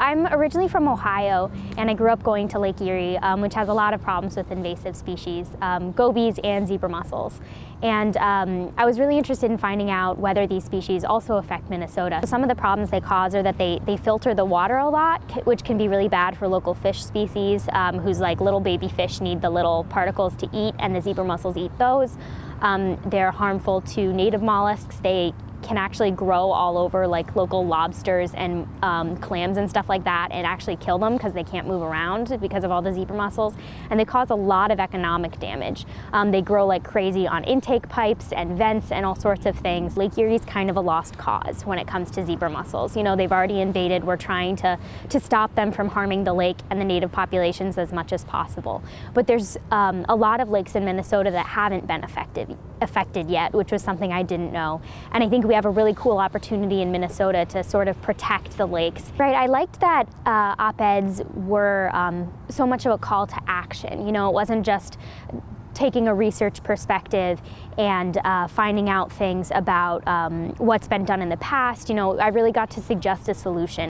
I'm originally from Ohio and I grew up going to Lake Erie, um, which has a lot of problems with invasive species, um, gobies and zebra mussels. And um, I was really interested in finding out whether these species also affect Minnesota. Some of the problems they cause are that they, they filter the water a lot, which can be really bad for local fish species um, whose like little baby fish need the little particles to eat and the zebra mussels eat those. Um, they're harmful to native mollusks. They can actually grow all over like local lobsters and um, clams and stuff like that and actually kill them because they can't move around because of all the zebra mussels and they cause a lot of economic damage. Um, they grow like crazy on intake pipes and vents and all sorts of things. Lake Erie's kind of a lost cause when it comes to zebra mussels. You know, they've already invaded. We're trying to, to stop them from harming the lake and the native populations as much as possible. But there's um, a lot of lakes in Minnesota that haven't been affected, affected yet, which was something I didn't know. And I think we have a really cool opportunity in Minnesota to sort of protect the lakes. Right, I liked that uh, op-eds were um, so much of a call to action. You know, it wasn't just taking a research perspective and uh, finding out things about um, what's been done in the past. You know, I really got to suggest a solution.